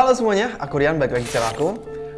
Halo semuanya, aku Rian, balik lagi channel aku.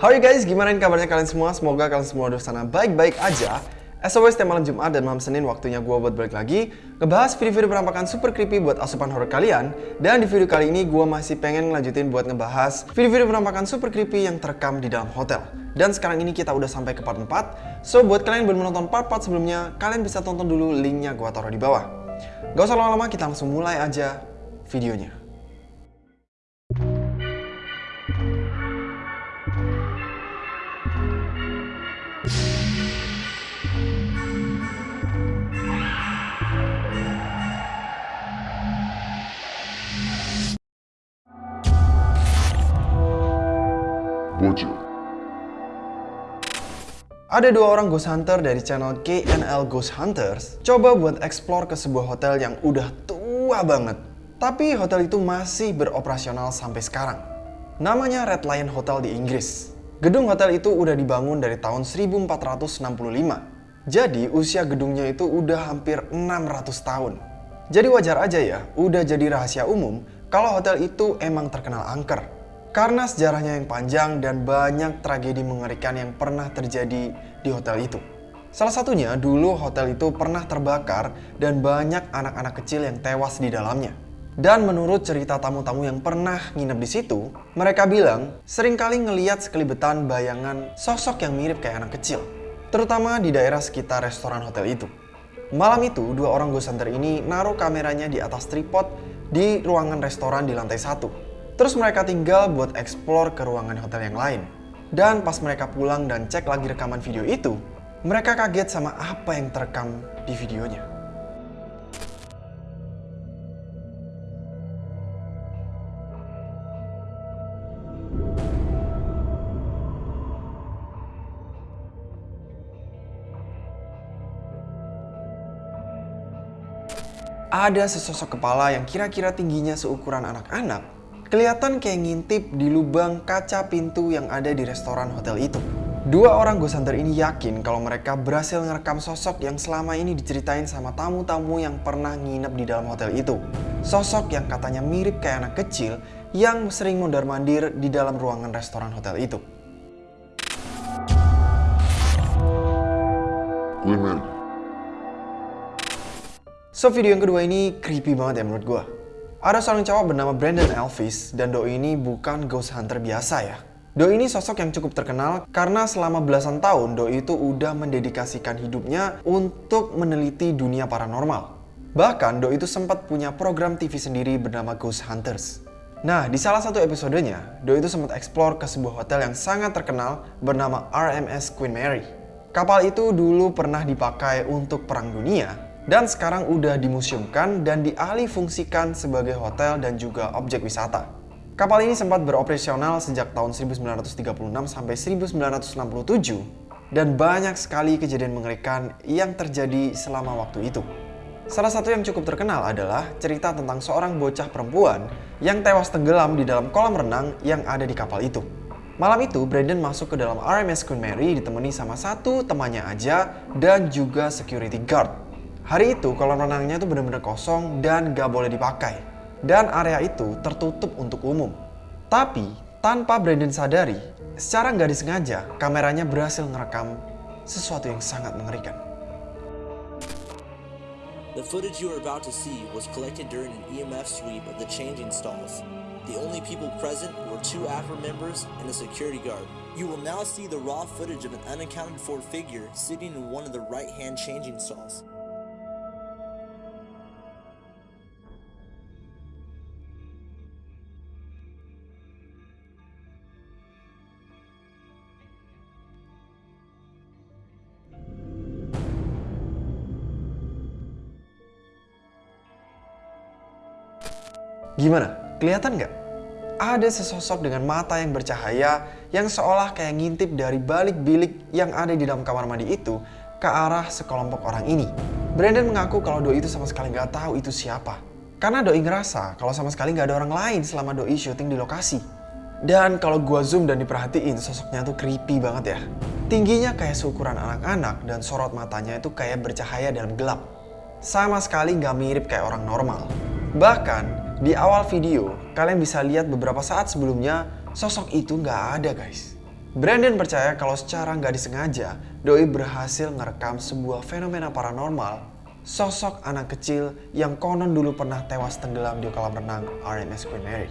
How you guys? Gimana kabarnya kalian semua? Semoga kalian semua di sana baik-baik aja. As always, setiap malam Jumat dan malam Senin waktunya gue buat balik lagi ngebahas video-video penampakan super creepy buat asupan horror kalian. Dan di video kali ini gue masih pengen ngelanjutin buat ngebahas video-video penampakan super creepy yang terekam di dalam hotel. Dan sekarang ini kita udah sampai ke part 4. So buat kalian yang belum menonton part-part sebelumnya, kalian bisa tonton dulu linknya gue taruh di bawah. Gak usah lama-lama, kita langsung mulai aja videonya. Bocil. Ada dua orang ghost hunter dari channel KNL Ghost Hunters coba buat explore ke sebuah hotel yang udah tua banget. Tapi hotel itu masih beroperasional sampai sekarang. Namanya Red Lion Hotel di Inggris. Gedung hotel itu udah dibangun dari tahun 1465. Jadi usia gedungnya itu udah hampir 600 tahun. Jadi wajar aja ya, udah jadi rahasia umum kalau hotel itu emang terkenal angker. Karena sejarahnya yang panjang dan banyak tragedi mengerikan yang pernah terjadi di hotel itu. Salah satunya dulu hotel itu pernah terbakar dan banyak anak-anak kecil yang tewas di dalamnya. Dan menurut cerita tamu-tamu yang pernah nginep di situ, mereka bilang sering kali ngeliat sekelibetan bayangan sosok yang mirip kayak anak kecil. Terutama di daerah sekitar restoran hotel itu. Malam itu, dua orang ghost hunter ini naruh kameranya di atas tripod di ruangan restoran di lantai satu. Terus mereka tinggal buat explore ke ruangan hotel yang lain. Dan pas mereka pulang dan cek lagi rekaman video itu, mereka kaget sama apa yang terekam di videonya. Ada sesosok kepala yang kira-kira tingginya seukuran anak-anak kelihatan kayak ngintip di lubang kaca pintu yang ada di restoran hotel itu. Dua orang ghost hunter ini yakin kalau mereka berhasil ngerekam sosok yang selama ini diceritain sama tamu-tamu yang pernah nginep di dalam hotel itu. Sosok yang katanya mirip kayak anak kecil yang sering mondar-mandir di dalam ruangan restoran hotel itu. Mary. So video yang kedua ini creepy banget ya menurut gue. Ada seorang cowok bernama Brandon Elvis dan Doi ini bukan ghost hunter biasa ya. Doi ini sosok yang cukup terkenal karena selama belasan tahun Doi itu udah mendedikasikan hidupnya untuk meneliti dunia paranormal. Bahkan Doi itu sempat punya program TV sendiri bernama Ghost Hunters. Nah, di salah satu episodenya, Doi itu sempat explore ke sebuah hotel yang sangat terkenal bernama RMS Queen Mary. Kapal itu dulu pernah dipakai untuk perang dunia dan sekarang udah dimuseumkan dan dialih fungsikan sebagai hotel dan juga objek wisata. Kapal ini sempat beroperasional sejak tahun 1936 sampai 1967 dan banyak sekali kejadian mengerikan yang terjadi selama waktu itu. Salah satu yang cukup terkenal adalah cerita tentang seorang bocah perempuan yang tewas tenggelam di dalam kolam renang yang ada di kapal itu. Malam itu, Brandon masuk ke dalam RMS Queen Mary ditemani sama satu temannya aja dan juga security guard. Hari itu kolam renangnya itu benar-benar kosong dan gak boleh dipakai. Dan area itu tertutup untuk umum. Tapi tanpa Brandon sadari, secara nggak disengaja kameranya berhasil ngerekam sesuatu yang sangat mengerikan. The footage you are about to see was collected during an EMF sweep of the changing stalls. The only people present were two AFR members and a security guard. You will now see the raw footage of an unaccounted for figure sitting in one of the right hand changing stalls. Gimana? Kelihatan nggak? Ada sesosok dengan mata yang bercahaya yang seolah kayak ngintip dari balik bilik yang ada di dalam kamar mandi itu ke arah sekelompok orang ini. Brandon mengaku kalau Doi itu sama sekali nggak tahu itu siapa. Karena Doi ngerasa kalau sama sekali nggak ada orang lain selama Doi syuting di lokasi. Dan kalau gua zoom dan diperhatiin, sosoknya tuh creepy banget ya. Tingginya kayak seukuran anak-anak dan sorot matanya itu kayak bercahaya dalam gelap. Sama sekali nggak mirip kayak orang normal. Bahkan, Di awal video, kalian bisa lihat beberapa saat sebelumnya sosok itu nggak ada guys. Brandon percaya kalau secara nggak disengaja, Doi berhasil ngerekam sebuah fenomena paranormal sosok anak kecil yang konon dulu pernah tewas tenggelam di kolam renang RMS Queen Mary.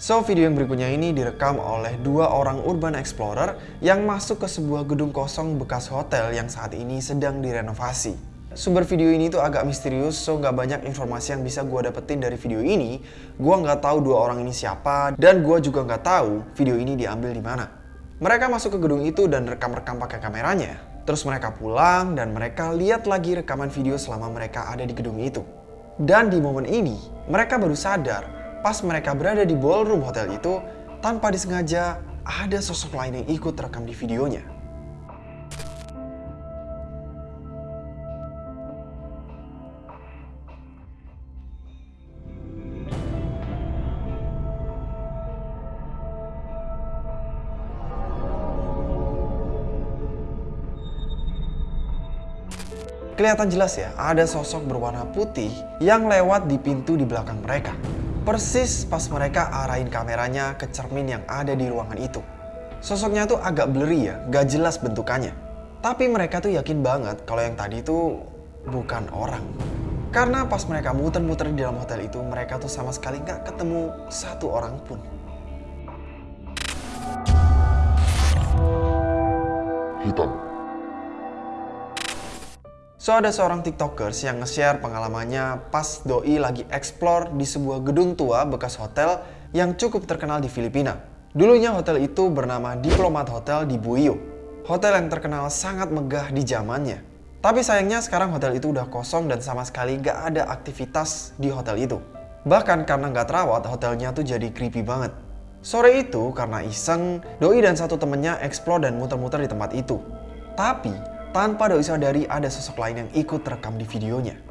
So, video yang berikutnya ini direkam oleh dua orang urban explorer yang masuk ke sebuah gedung kosong bekas hotel yang saat ini sedang direnovasi. Sumber video ini tuh agak misterius, so nggak banyak informasi yang bisa gue dapetin dari video ini. Gue nggak tahu dua orang ini siapa, dan gue juga nggak tahu video ini diambil di mana. Mereka masuk ke gedung itu dan rekam-rekam pakai kameranya. Terus mereka pulang dan mereka lihat lagi rekaman video selama mereka ada di gedung itu. Dan di momen ini, mereka baru sadar pas mereka berada di ballroom hotel itu, tanpa disengaja ada sosok lain yang ikut rekam di videonya. Kelihatan jelas ya, ada sosok berwarna putih yang lewat di pintu di belakang mereka. Persis pas mereka arahin kameranya ke cermin yang ada di ruangan itu. Sosoknya tuh agak blurry ya, gak jelas bentukannya. Tapi mereka tuh yakin banget kalau yang tadi itu bukan orang. Karena pas mereka muter-muter di dalam hotel itu, mereka tuh sama sekali gak ketemu satu orang pun. Hitam. So ada seorang tiktokers yang nge-share pengalamannya pas Doi lagi explore di sebuah gedung tua bekas hotel yang cukup terkenal di Filipina. Dulunya hotel itu bernama Diplomat Hotel di Buio. Hotel yang terkenal sangat megah di zamannya. Tapi sayangnya sekarang hotel itu udah kosong dan sama sekali gak ada aktivitas di hotel itu. Bahkan karena gak terawat, hotelnya tuh jadi creepy banget. Sore itu karena iseng, Doi dan satu temennya explore dan muter-muter di tempat itu. Tapi tanpa Doi sadari ada sosok lain yang ikut terekam di videonya.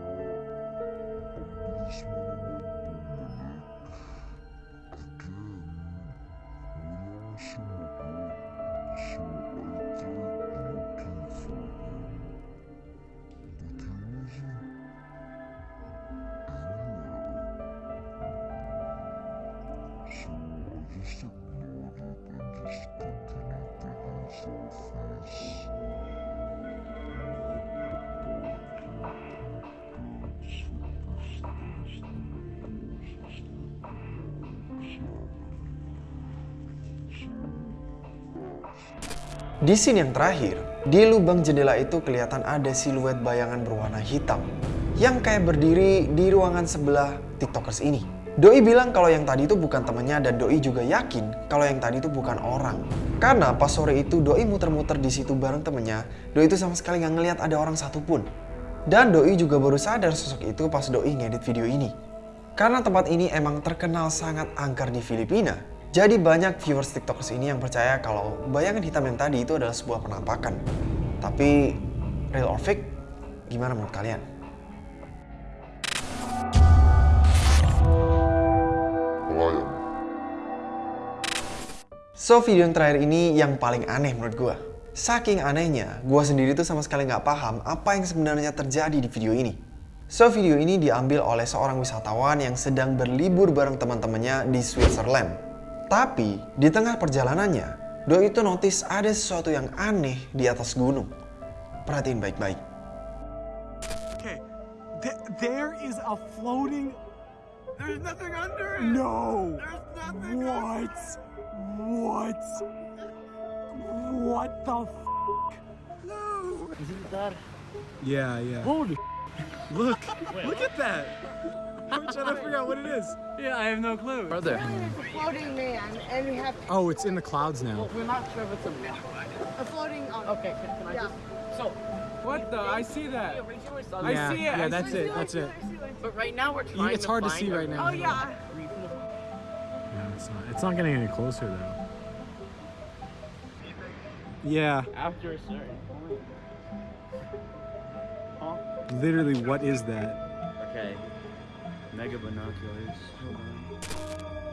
Di scene yang terakhir, di lubang jendela itu kelihatan ada siluet bayangan berwarna hitam yang kayak berdiri di ruangan sebelah tiktokers ini. Doi bilang kalau yang tadi itu bukan temannya dan Doi juga yakin kalau yang tadi itu bukan orang. Karena pas sore itu Doi muter-muter di situ bareng temennya, Doi itu sama sekali nggak ngeliat ada orang satupun. Dan Doi juga baru sadar sosok itu pas Doi ngedit video ini. Karena tempat ini emang terkenal sangat angker di Filipina, jadi banyak viewers TikTokers ini yang percaya kalau bayangan hitam yang tadi itu adalah sebuah penampakan. Tapi real or fake, gimana menurut kalian? So video yang terakhir ini yang paling aneh menurut gue. Saking anehnya, gue sendiri tuh sama sekali nggak paham apa yang sebenarnya terjadi di video ini. So video ini diambil oleh seorang wisatawan yang sedang berlibur bareng teman-temannya di Switzerland. Tapi di tengah perjalanannya, Doi itu notice ada sesuatu yang aneh di atas gunung. Perhatiin baik-baik. Okay, th- there is a floating. There's nothing under it. No. There's nothing. What? What? What the? F- no. Isn't that Yeah, yeah. holy? Look, look at that. I'm trying to figure out what it is. Yeah, I have no clue. Brother, It's a floating man, and we have Oh, it's in the clouds now. we're not sure if it's a. a floating. Um, Okay, can, can I Yeah. just? So, What the? I see that. originally saw I this, see it. Yeah, that's it. That's it. but right now we're trying It's hard to find see right now. Oh yeah. reason No, it's not. It's not getting any closer though. Yeah, After a certain point. Huh? literally, what is that? Okay.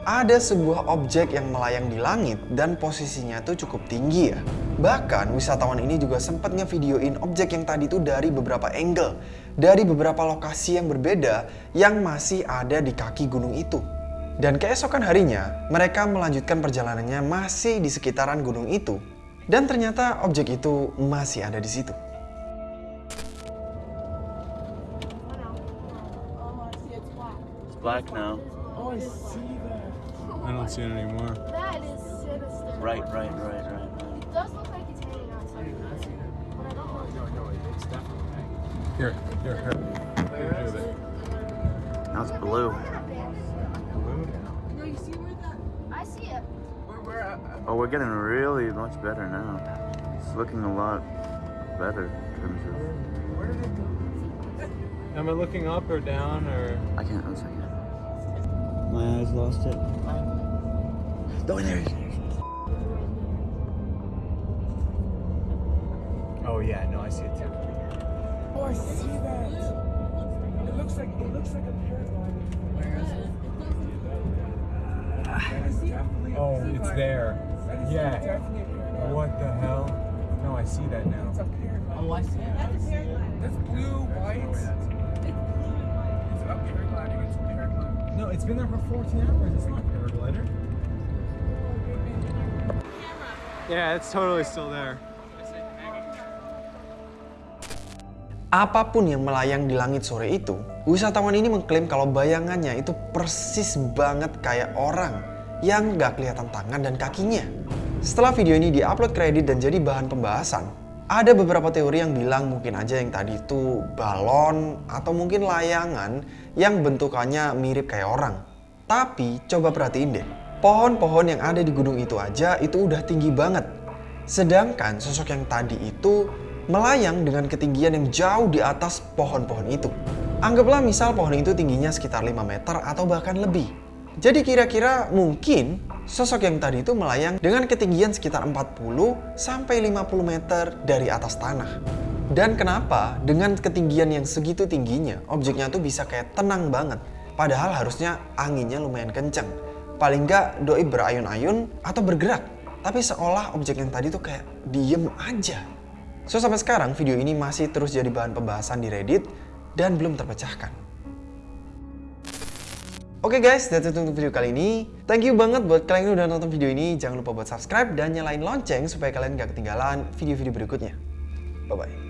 Ada sebuah objek yang melayang di langit dan posisinya tuh cukup tinggi ya. Bahkan wisatawan ini juga sempat ngevideoin objek yang tadi tuh dari beberapa angle, dari beberapa lokasi yang berbeda yang masih ada di kaki gunung itu. Dan keesokan harinya, mereka melanjutkan perjalanannya masih di sekitaran gunung itu. Dan ternyata objek itu masih ada di situ. Black now. Oh, I see that. I don't see it anymore. That is sinister. Right, right, right, right, right. It does look like it's hanging outside. But I don't know. No, no, it's definitely Here, here, here. Here, here, there. Now it's blue. No, you see where that? I see it. Uh, uh, oh, we're getting really much better now. It's looking a lot better in terms of. Am I looking up or down or? I can't. One second. My eyes lost it. Oh, there it is. Oh yeah, no, I see it too. Oh, I see that. It looks like it looks like a paragliding. Where is it? Oh, it's there. Yeah. What the hell? No, I see that now. Oh, I see it. That's blue, white. No, it's been there for 14 hours. It's not a paraglider. Yeah, it's totally still there. Apa pun yang melayang di langit sore itu, wisatawan ini mengklaim kalau bayangannya itu persis banget kayak orang yang nggak kelihatan tangan dan kakinya. Setelah video ini diupload kredit dan jadi bahan pembahasan, ada beberapa teori yang bilang mungkin aja yang tadi itu balon atau mungkin layangan yang bentukannya mirip kayak orang. Tapi coba perhatiin deh, pohon-pohon yang ada di gunung itu aja itu udah tinggi banget. Sedangkan sosok yang tadi itu melayang dengan ketinggian yang jauh di atas pohon-pohon itu. Anggaplah misal pohon itu tingginya sekitar 5 meter atau bahkan lebih. Jadi kira-kira mungkin sosok yang tadi itu melayang dengan ketinggian sekitar 40 sampai 50 meter dari atas tanah. Dan kenapa dengan ketinggian yang segitu tingginya objeknya tuh bisa kayak tenang banget. Padahal harusnya anginnya lumayan kenceng. Paling nggak doi berayun-ayun atau bergerak. Tapi seolah objek yang tadi tuh kayak diem aja. So sampai sekarang video ini masih terus jadi bahan pembahasan di Reddit dan belum terpecahkan. Oke guys, that's it untuk video kali ini. Thank you banget buat kalian yang udah nonton video ini. Jangan lupa buat subscribe dan nyalain lonceng supaya kalian gak ketinggalan video-video berikutnya. Bye-bye.